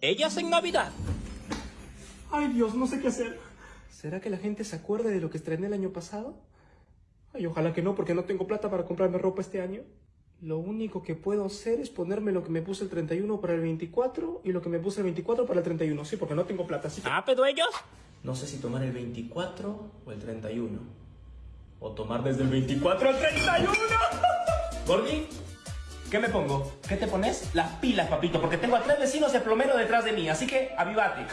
Ellas en Navidad. Ay Dios, no sé qué hacer. ¿Será que la gente se acuerda de lo que estrené el año pasado? Ay, ojalá que no, porque no tengo plata para comprarme ropa este año. Lo único que puedo hacer es ponerme lo que me puse el 31 para el 24 y lo que me puse el 24 para el 31. Sí, porque no tengo plata, así que... Ah, pero ellos. No sé si tomar el 24 o el 31. O tomar desde el 24 al 31. Gordi, ¿qué me pongo? ¿Qué te pones? Las pilas, papito, porque tengo a tres vecinos de plomero detrás de mí, así que avivate.